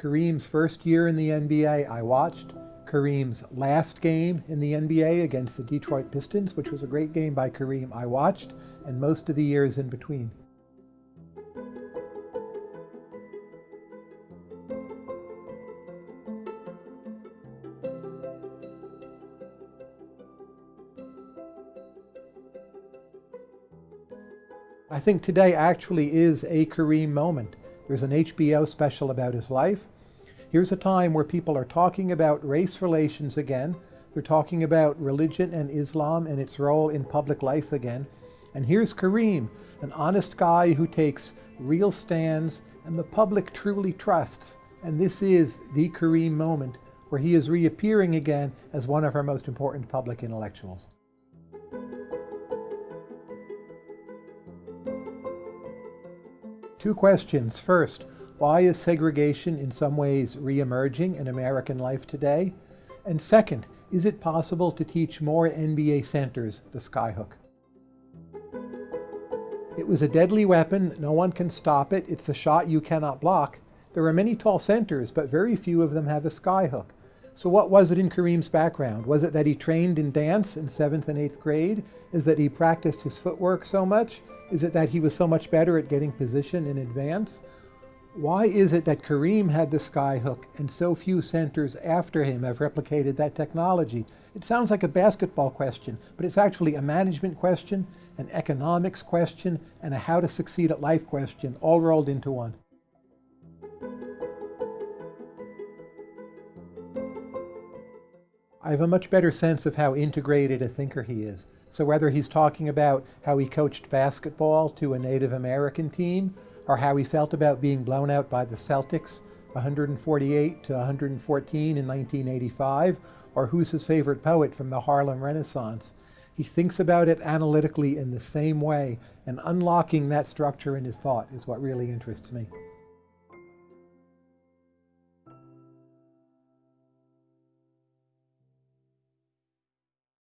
Kareem's first year in the NBA, I watched. Kareem's last game in the NBA against the Detroit Pistons, which was a great game by Kareem, I watched, and most of the years in between. I think today actually is a Kareem moment. There's an HBO special about his life. Here's a time where people are talking about race relations again. They're talking about religion and Islam and its role in public life again. And here's Kareem, an honest guy who takes real stands and the public truly trusts. And this is the Kareem moment where he is reappearing again as one of our most important public intellectuals. Two questions. First, why is segregation in some ways re-emerging in American life today? And second, is it possible to teach more NBA centers the skyhook? It was a deadly weapon. No one can stop it. It's a shot you cannot block. There are many tall centers, but very few of them have a skyhook. So what was it in Kareem's background? Was it that he trained in dance in seventh and eighth grade? Is that he practiced his footwork so much? Is it that he was so much better at getting position in advance? Why is it that Kareem had the skyhook and so few centers after him have replicated that technology? It sounds like a basketball question, but it's actually a management question, an economics question, and a how to succeed at life question, all rolled into one. I have a much better sense of how integrated a thinker he is. So whether he's talking about how he coached basketball to a Native American team, or how he felt about being blown out by the Celtics 148 to 114 in 1985, or who's his favorite poet from the Harlem Renaissance, he thinks about it analytically in the same way, and unlocking that structure in his thought is what really interests me.